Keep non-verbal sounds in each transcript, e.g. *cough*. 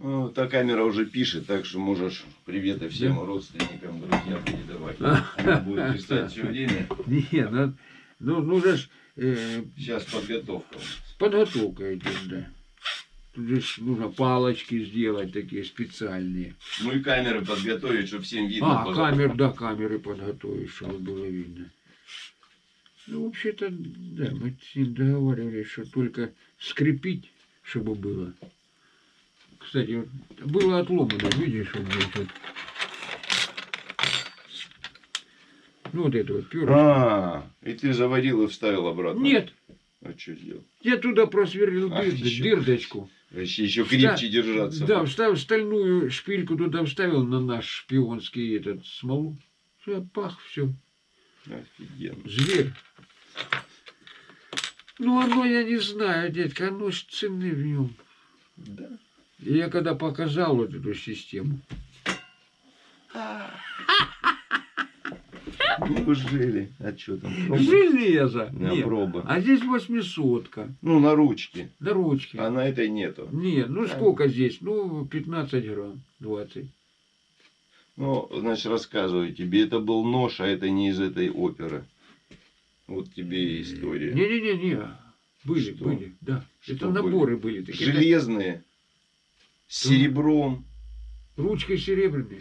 Ну, та камера уже пишет, так что можешь приветы всем родственникам, друзьям передавать. *laughs* Она будет писать все время. Не, ну, ну, ну же ж, э, Сейчас подготовка. подготовка идет, да. Тут же нужно палочки сделать такие специальные. Ну и камеры подготовить, чтобы всем видно А, было. камер, да, камеры подготовить, чтобы было видно. Ну, вообще-то, да, мы с ним договаривались, что только скрепить, чтобы было. Кстати, вот было отломано, видишь, вот здесь вот. Ну, вот это вот перышко. А, и ты заварил и вставил обратно. Нет, А что сделал? я туда просверлил Ах, дыр- еще. дырдочку. Еще, еще крепче Вста- держаться. Да, вставил стальную шпильку туда вставил на наш шпионский этот смолу. Все, пах, все. Офигенно. Зверь. Ну, оно, я не знаю, дядька, оно цены в нем. Да. И я когда показал вот эту систему, Неужели? А что там? Проба? железо. На Нет. проба. А здесь восьмисотка. Ну, на ручке. На ручке. А на этой нету. Нет, ну сколько здесь? Ну, 15 грамм, 20. Ну, значит, рассказываю тебе. Это был нож, а это не из этой оперы. Вот тебе и история. Не-не-не-не. Были, Что? были, да. Что Это наборы были. такие. Железные. С серебром. Ручкой серебряной.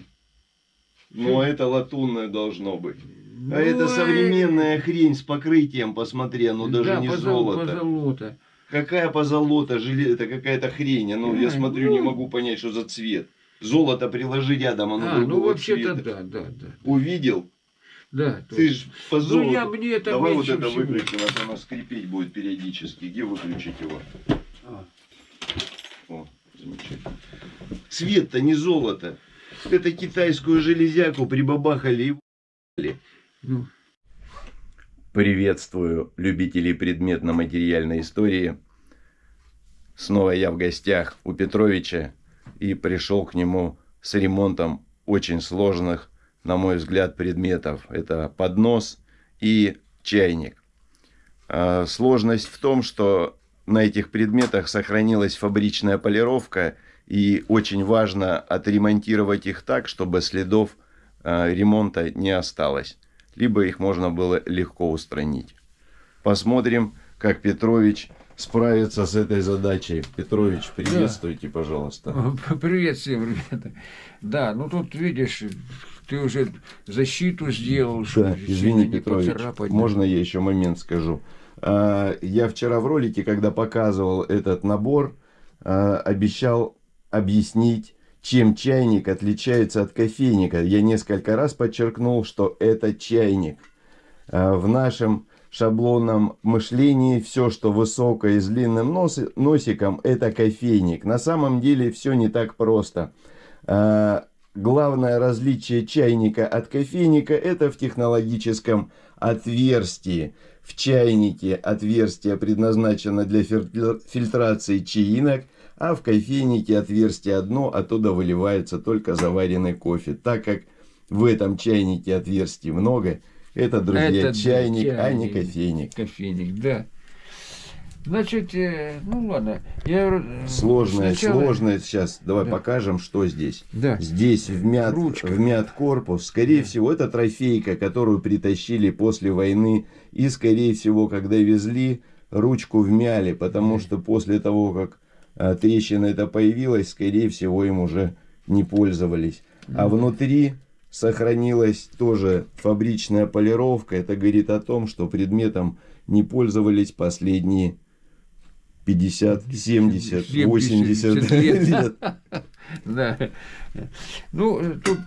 Но это латунное должно быть. Ну, А это э, современная хрень с покрытием, посмотри, оно даже да, не позол- золото. позолота. Какая позолота, желе... это какая-то хрень. Ну, я Ай, смотрю, не ну. могу понять, что за цвет. Золото приложи рядом, оно А, ну вообще-то цвета. да, да, да. Увидел? Да, Ты точно. ж по Ну золоту. я мне это Давай вот это всего. выключи, у нас оно скрипеть будет периодически. Где выключить его? А, О, замечательно. Цвет-то не золото. Это китайскую железяку прибабахали и ну, Приветствую любителей предметно-материальной истории. Снова я в гостях у Петровича и пришел к нему с ремонтом очень сложных, на мой взгляд, предметов. Это поднос и чайник. А, Сложность в том, что на этих предметах сохранилась фабричная полировка, и очень важно отремонтировать их так, чтобы следов а, ремонта не осталось, либо их можно было легко устранить. Посмотрим, как Петрович справится с этой задачей. Петрович, приветствуйте, пожалуйста. Привет всем, ребята. Да, ну тут видишь, ты уже защиту сделал, Да, извини, Петрович, поцарапать. можно я еще момент скажу? А, Я вчера в ролике, когда показывал этот набор, а, обещал объяснить, чем чайник отличается от кофейника. Я несколько раз подчеркнул, что это чайник. А, В нашем шаблонном мышлении все, что высокое и с длинным носи- носиком, это кофейник. На самом деле все не так просто. А, Главное различие чайника от кофейника это в технологическом отверстии. В чайнике отверстие предназначено для фильтр- фильтрации чаинок, а в кофейнике отверстие одно, оттуда выливается только заваренный кофе. Так как в этом чайнике отверстий много, это, друзья, Это, да, чайник, а не чайник. кофейник. Кофейник, да. Значит, э, ну ладно. Я э, Сложное, сначала- сложное сейчас. Давай Да. покажем, что здесь. Да. Здесь вмят, Ручка. вмят корпус. Скорее всего, это трофейка, которую притащили после войны. И, скорее всего, когда везли, ручку вмяли. Потому что после того, как а, трещина эта появилась, скорее всего, им уже не пользовались. А внутри сохранилась тоже фабричная полировка. Это говорит о том, что предметом не пользовались последние 50, 70, 80 лет. лет. *laughs* Да. Ну, тут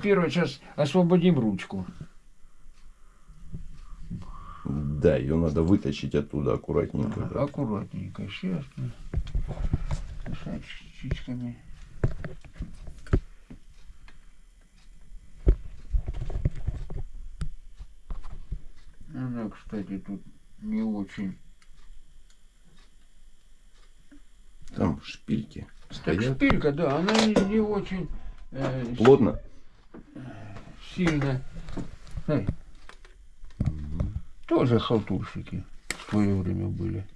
первое, сейчас освободим ручку. Да, ее надо вытащить оттуда аккуратненько. так. Аккуратненько, сейчас. Шашечками. Она, кстати, тут не очень. Там шпильки Так стоят. шпилька, да, она не, не очень э, Плотно? сильно. Эй. Тоже халтурщики в свое время были.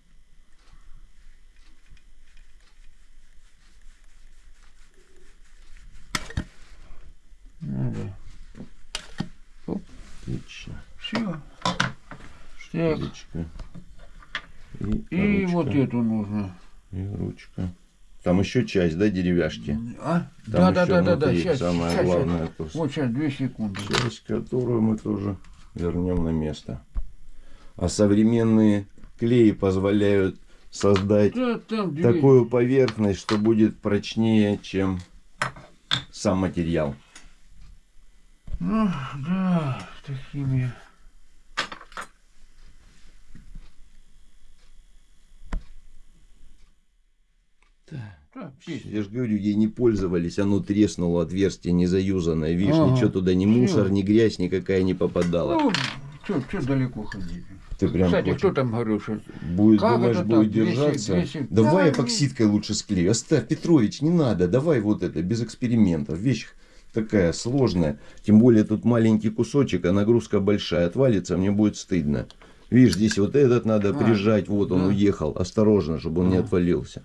Так, Ручка. и ручка, вот эту нужно. И ручка. Там еще часть, да, деревяшки? А? Там Да, да, да, да, да, сейчас, самое сейчас, главное. то Вот сейчас, две секунды. часть, которую мы тоже вернем на место. А современные клеи позволяют создать Да, там такую поверхность, что будет прочнее, чем сам материал. Ну, да, такими. Да. Я же говорю, ей не пользовались, оно треснуло, отверстие не заюзанное. Видишь, Ага. ничего туда, ни мусор, ни грязь никакая не попадала. Ну, что, что далеко ходить? Ты прям Кстати, хочешь- кто там говорил, что... Будет, Как думаешь, это будет? 200, держаться? 200? Давай Да, эпоксидкой лучше склею. Оставь, Петрович, не надо. Давай вот это, без экспериментов. Вещь такая сложная. Тем более тут маленький кусочек, а нагрузка большая. Отвалится, мне будет стыдно. Видишь, здесь вот этот надо А, прижать. Вот он да. уехал. Осторожно, чтобы он не А. отвалился.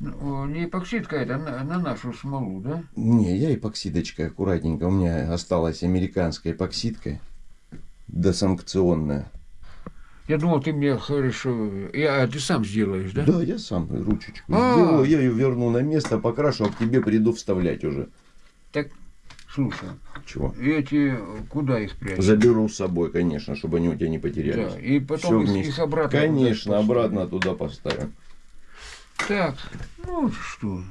Не эпоксидка это, на, на нашу смолу, да? Не, я эпоксидочкой аккуратненько. У меня осталась американская эпоксидка. Досанкционная. Я думал, ты мне хорошо... Я, а ты сам сделаешь, да? Да, я сам ручечку А. сделаю. Я ее верну на место, покрашу, а к тебе приду вставлять уже. Так, слушай, Чего? эти, куда их прячешь? Заберу с собой, конечно, чтобы они у тебя не потерялись. Да, и потом их, вместе. их обратно... Конечно, обратно туда поставим. Так, ну что?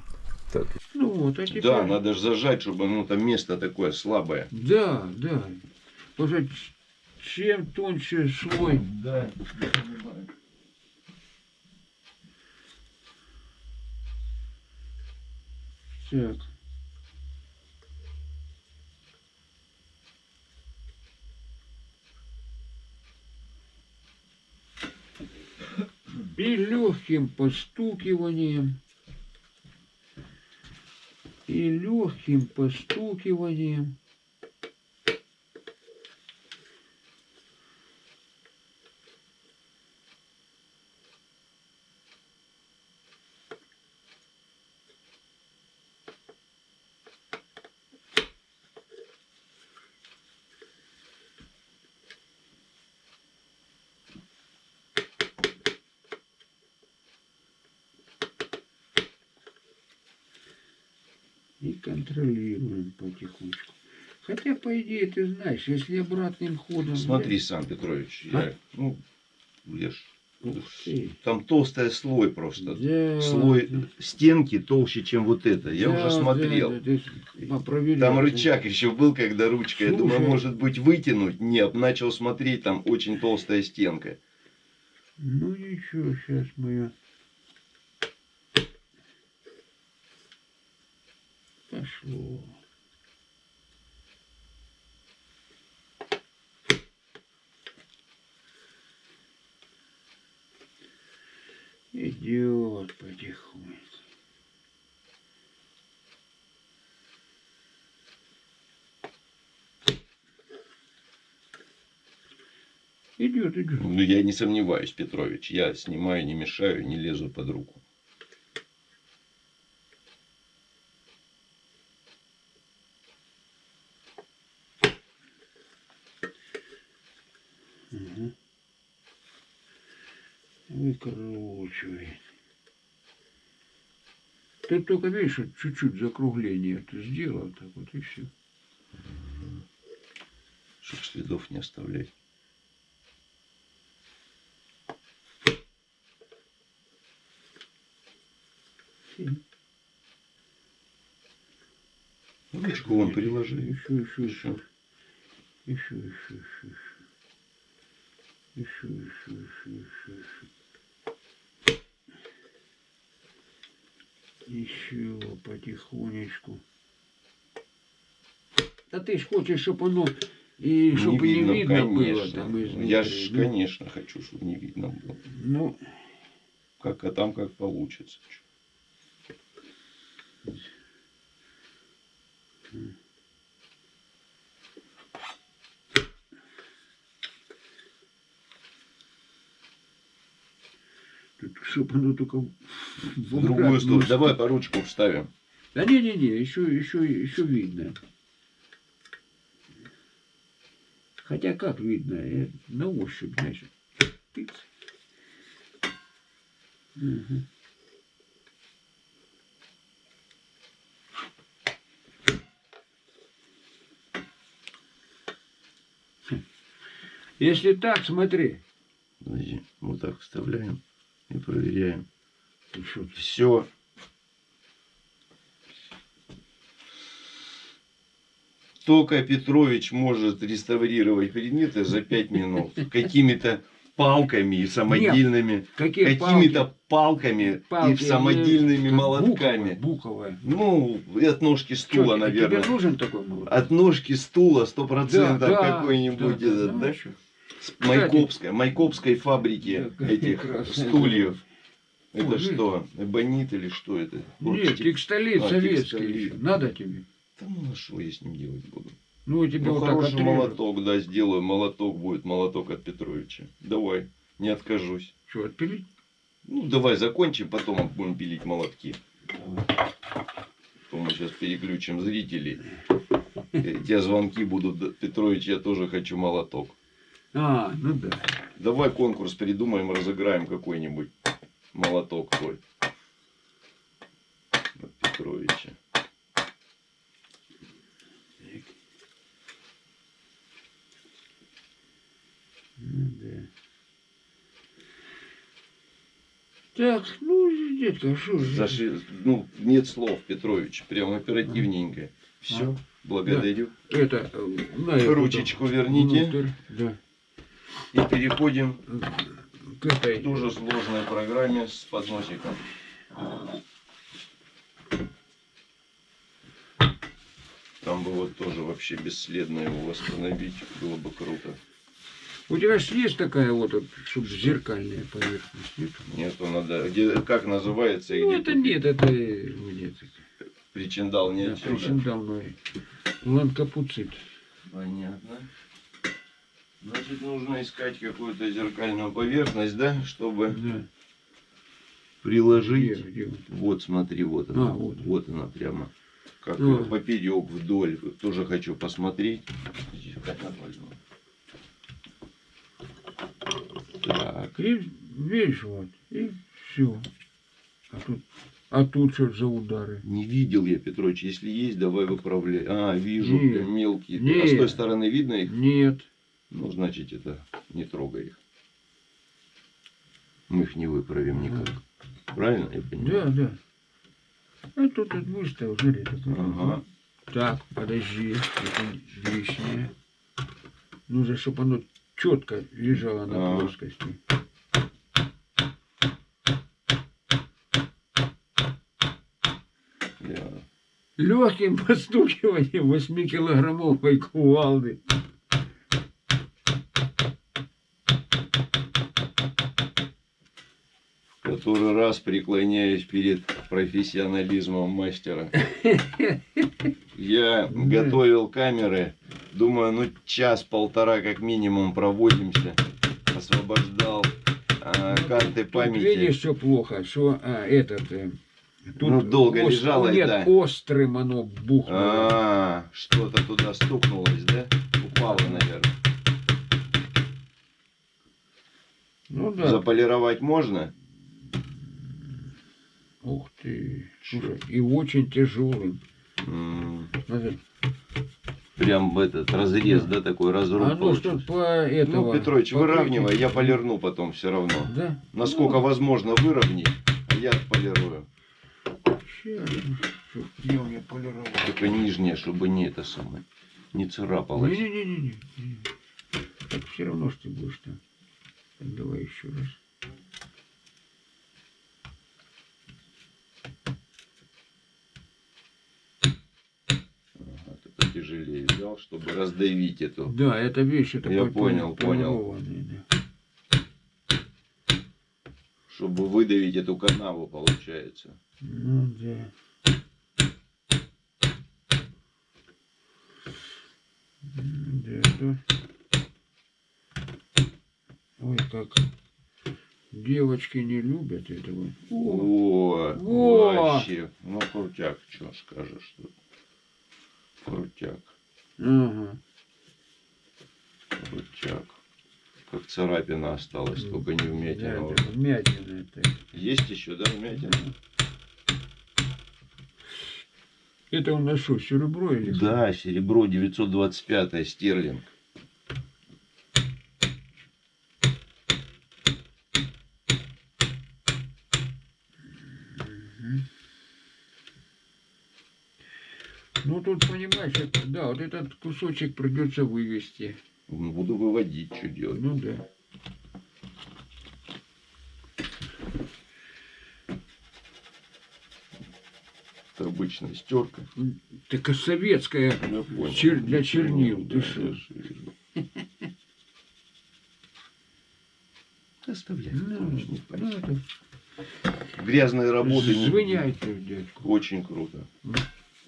Так. Ну вот, а теперь... Да, надо же зажать, чтобы ну, там место такое слабое. Да, да. Потому что чем тоньше слой... Да. Так. И легким постукиванием, и легким постукиванием и контролируем потихонечку. Хотя, по идее, ты знаешь, если обратным ходом... Смотри сам, Петрович. Я, ну, я ж- ты. Там толстый слой просто. Да, Слой да. стенки толще, чем вот это. Я Да, уже смотрел. да, да, попроверяй. Там рычаг еще был, когда ручка, я думаю, Слушай. может быть, вытянуть. Нет, начал смотреть, там очень толстая стенка. Ну ничего, сейчас мы ее... Пошло. Идет потихоньку. Идет, идет. Ну, я не сомневаюсь, Петрович. Я снимаю, не мешаю, не лезу под руку. Мгм. Выкручивает. Ты только, видишь, чуть-чуть закругление ты сделал, так вот и все. Чтобы следов не оставлять. Ручку вон приложи. Еще, еще, еще. Еще, еще, еще, еще. Еще, еще, еще, еще, еще. Еще потихонечку. А ты ж хочешь, чтобы оно и чтобы не видно, было там изнутри. Я ж, ну, конечно, хочу, чтобы не видно было. Ну, Как, а там как получится. тут, чтобы оно только в другую сторону. Давай по ручку вставим. Да не-не-не, еще, еще, еще видно. Хотя как видно, э, на ощупь, значит. Тыц. Мгм. Хм. Если так, смотри. Подожди, вот так вставляем и проверяем. Все. Только Петрович может реставрировать предметы за 5 минут. *laughs* Какими-то палками и самодельными. Какими-то палками палки? и самодельными молотками. Буковые. буковые. Ну, и от ножки стула, тебе- наверное. Тебе нужен такой молоток? От ножки стула сто процентов Да, да, какой-нибудь да, этот, да, да? Майкопской, Майкопской фабрики этих стульев. Это Ой, что, эбонит или что это? Нет, Тек- текстолит А, советский. еще. Надо тебе? Да ну а что я с ним делать буду? Ну, тебе Ну вот так хороший отрежут. молоток, да, сделаю. Молоток будет, молоток от Петровича. Давай, не откажусь. Что, отпилить? Ну давай закончим, потом будем пилить молотки. То мы сейчас переключим зрителей. Те звонки будут. «Да, Петрович, я тоже хочу молоток. А, ну да. Давай конкурс придумаем, разыграем какой-нибудь молоток твой. От Петровича. Ну, да. Так, ну, детка, что же? Заши- Ну, нет слов, Петрович. Прям оперативненько. Все. Благодарю. Это, э, на эту Ручечку там верните. внутрь, Да. И переходим К этой. тоже сложной программе с подносиком. Там бы вот тоже вообще бесследно его восстановить. Было бы круто. У тебя же есть такая вот, чтобы зеркальная поверхность, нет? Нету, надо. Где, как называется Ну, где это купить? нет, это э, нет. Причиндал не Да, отсюда. причиндалной. Ланкапуцит. Понятно. Значит, нужно искать какую-то зеркальную поверхность, да, чтобы Да. приложить. Где, где? Вот, смотри, вот она. А, вот. вот. она прямо. Как А. поперек вдоль. Тоже хочу посмотреть. Так. И видишь, вот, и все. А тут, а тут что за удары? Не видел я, Петрович. Если есть, давай выправляй. А, вижу, Нет. мелкие. А Нет. с той стороны видно их? Нет. Ну, значит, это не трогай их. Мы их не выправим никак. Правильно я понимаю? Да, да. А тут вот выставил, смотри. Ага. Так, подожди, это лишнее. Нужно, чтобы оно четко лежало на А. плоскости. Да. Легким постукиванием 8-килограммовой кувалды. Который раз преклоняюсь перед профессионализмом мастера. Я готовил камеры. Думаю, ну час-полтора как минимум проводимся. Освобождал а, карты Тут памяти. видишь, что плохо, что а, этот... э, тут Ну, долго ос- лежало, Нет, да. острым оно бухнуло. А, что-то туда стукнулось, да? Упало, наверное. Ну да. Заполировать можно? Ух ты. Слушай, и очень тяжелым. М, Смотри. Прям в этот разрез, да, такой разруб. А ну что получился. по этого... Ну, Петрович, по выравнивай, я полирну потом все равно. Да? Насколько Ну, возможно выровнять, а я чтоб Где у меня полировал? Только нижнее, чтобы не это самое, не царапалось. Не-не-не-не. Так все равно, что ты будешь там. Так, давай еще раз. Ага, ты потяжелее взял, чтобы раздавить эту. Да, это вещь, это Я по- понял, понял. да. Чтобы выдавить эту канаву, получается. Ну да. Да, это... Ой, как девочки не любят этого. О, О, Во! вообще. Ну, крутяк, что скажешь тут. Крутяк. Ага. Ништяк. Как царапина осталась, М, только не вмятина. Да, уже. да, вмятина это. Есть еще, да, вмятина? Это у нас что, серебро или? Да, серебро 925 стерлинг. Ну тут понимаешь, это, да, вот этот кусочек придется вывести. Буду выводить, что делать. Ну да. Это обычная стерка. Так а советская понял. Чер- для чернил, Да, ты что? Оставляй. Ну, ну, Грязные работы. звоняйте, дядьку. Очень круто. Ну.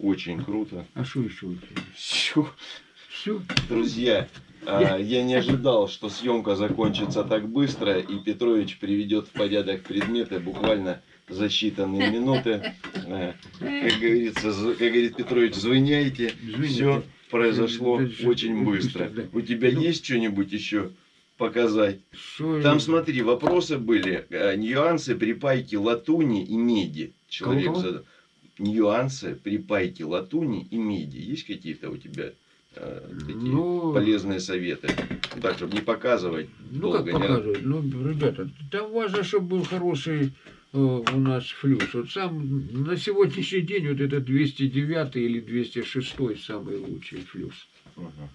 Очень круто. А что еще у тебя? Все. Все? Друзья, а, я не ожидал, что съемка закончится так быстро, и Петрович приведет в порядок предметы буквально за считанные минуты. А, Как говорится, как говорит Петрович, звоняйте. Все произошло очень быстро. У тебя Ну. есть что-нибудь еще показать? Что Там, я- смотри, вопросы были. э, Нюансы припайки латуни и меди. Человек задал. Нюансы припайки латуни и меди. Есть какие-то у тебя э, такие Ну, полезные советы? Так, чтобы не показывать ну долго. как не показывать? Ну, ребята, там важно, чтобы был хороший э, у нас флюс. Вот сам на сегодняшний день вот это 209 или 206 самый лучший флюс. Ага.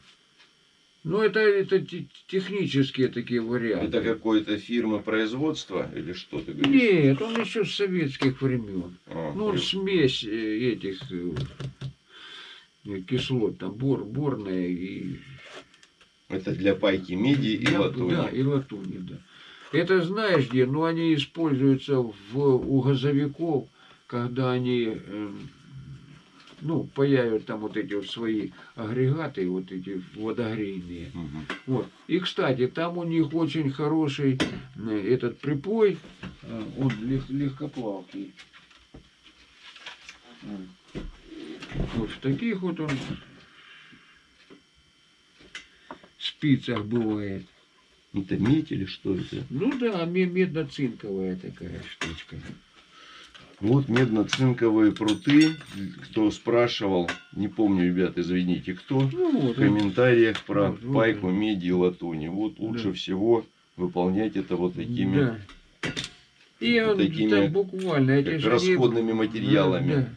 Ну, это, это те- технические такие варианты. Это какой-то фирмы производства или что ты говоришь? Нет, он еще с советских времен. А, Ну, он смесь э, этих э, кислот, там бор, борная и... Это для пайки меди и Я- латуни. Да, и латуни, да. Это знаешь где? Ну, они используются в, у газовиков, когда они, эм, ну, паяют там вот эти вот свои агрегаты, вот эти водогрейные. Мгм. Вот. И, кстати, там у них очень хороший э, этот припой, э, он лег- легкоплавкий. Вот в таких вот он спицах бывает. Это медь или что это? Ну да, ме- медно-цинковая такая штучка. Вот медно-цинковые пруты. Кто спрашивал, не помню, ребят, извините, кто. Ну В вот. он. комментариях про Вот, вот пайку меди и латуни. Вот лучше Да. всего выполнять это вот такими Да. И вот такими, там буквально как расходными материалами. Да, да.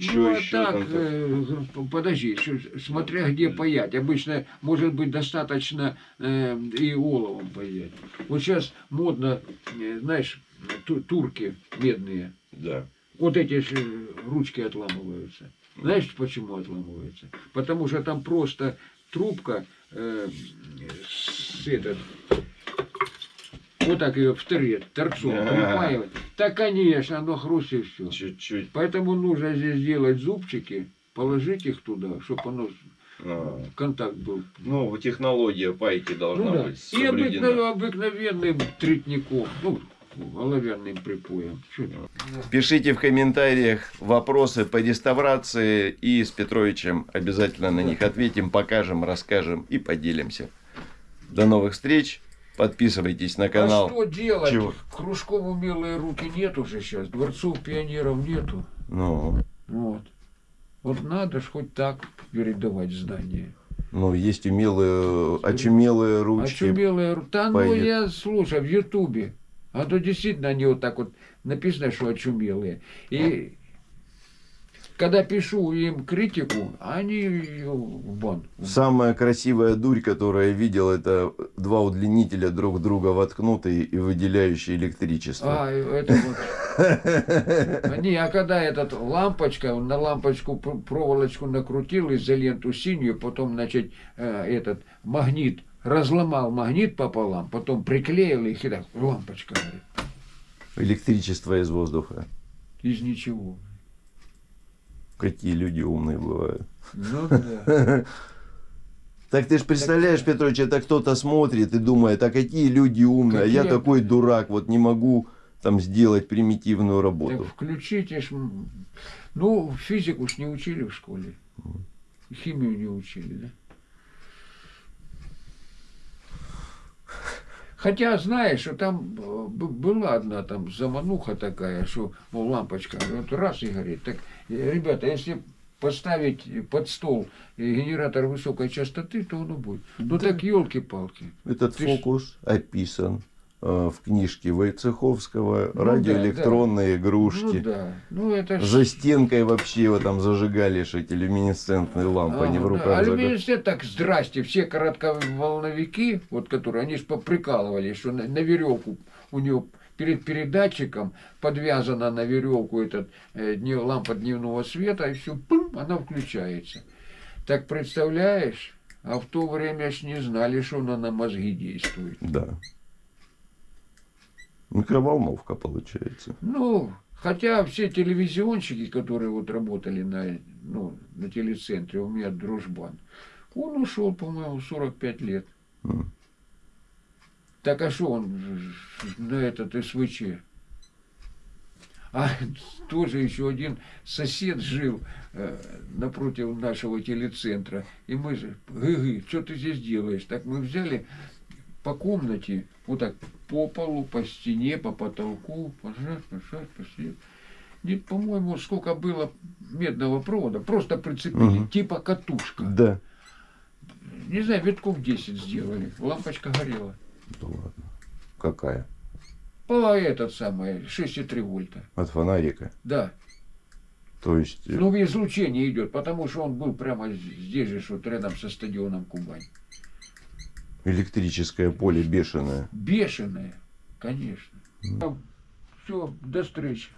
Чё ну, а ещё так, там-то? э, подожди, что- смотря где паять. Обычно, может быть, достаточно э, и оловом паять. Вот сейчас модно, э, знаешь, ту- турки медные. Да. Вот эти же ручки отламываются. Знаешь, почему отламываются? Потому что там просто трубка э, с этот, вот так ее в трет, торцом припаивать. Да, конечно, оно хрустит все. Чуть-чуть. Поэтому нужно здесь сделать зубчики, положить их туда, чтобы оно а, контакт был. Ну, технология пайки должна Ну да. быть И соблюдена. обыкновенным, обыкновенным тритником, ну, оловянным припоем. Пишите в комментариях вопросы по реставрации, и с Петровичем обязательно на них ответим, покажем, расскажем и поделимся. До новых встреч. Подписывайтесь на А канал. что делать? Чего? Кружком умелые руки нет уже сейчас, дворцов пионеров нету. Ну, Вот. Вот надо ж хоть так передавать знания. ну, есть умелые, очумелые ручки. Очумелые руки. Да ну я, слушай, в Ютубе. А то действительно они вот так вот написано, что очумелые. И когда пишу им критику, они её в бан. Самая красивая дурь, которую я видел, это два удлинителя друг друга воткнутые и выделяющие электричество. А, это вот. Не, а когда этот лампочка, на лампочку пр- проволочку накрутил изоленту синюю, потом, значит, э, этот магнит, разломал магнит пополам, потом приклеил их и так, лампочка горит. Электричество из воздуха. Из ничего. Какие люди умные бывают. Ну *laughs* да. Так ты же представляешь, Петрович, это кто-то смотрит и думает, а какие люди умные, а я такой дурак, вот не могу там сделать примитивную Так работу. включите ж, м, ну, физику ж не учили в школе. Химию не учили, да? Хотя, знаешь, что там э, была одна там замануха такая, что, мол, лампочка, вот раз и горит. Так, э, ребята, если поставить под стол э, генератор высокой частоты, то оно будет. Ну Да. так елки-палки. Этот Ты ж- фокус описан э, в книжке Войцеховского Ну «Радиоэлектронные игрушки». Ну да. Ну это ж- За стенкой вообще его там зажигали эти люминесцентные лампы, они в Ага, руках да. А люминесцент так, здрасте, все коротковолновики, вот которые, они же поприкалывали, что на, веревку у него перед передатчиком подвязана на веревку этот э, днев- лампа дневного света, и все, пым, она включается. Так представляешь, а в то время ж не знали, что она на мозги действует. Да. Микроволновка получается. Ну, хотя все телевизионщики, которые вот работали на, ну, на телецентре, у меня дружбан, он ушел, по-моему, в 45 лет. М. Так а что он на этот СВЧ? А *laughs* тоже еще один сосед жил э, напротив нашего телецентра. И мы же, гы что ты здесь делаешь? Так мы взяли по комнате, вот так по полу, по стене, по потолку, пожать, пожать, пожать. Нет, по-моему, сколько было медного провода, просто прицепили, Мгм. типа катушка. Да. Не знаю, витков 10 сделали, лампочка горела. Да ладно. Какая? По этот самый, 6,3 вольта. От фонарика. Да. То есть, э, Ну, излучение идет, потому что он был прямо здесь же, вот рядом со стадионом Кубань. Электрическое поле бешеное. Бешеное, конечно. Там все до встречи.